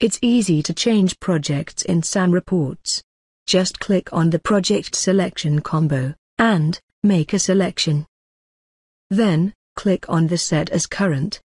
It's easy to change projects in SAM reports. Just click on the project selection combo, and make a selection. Then, click on the Set as Current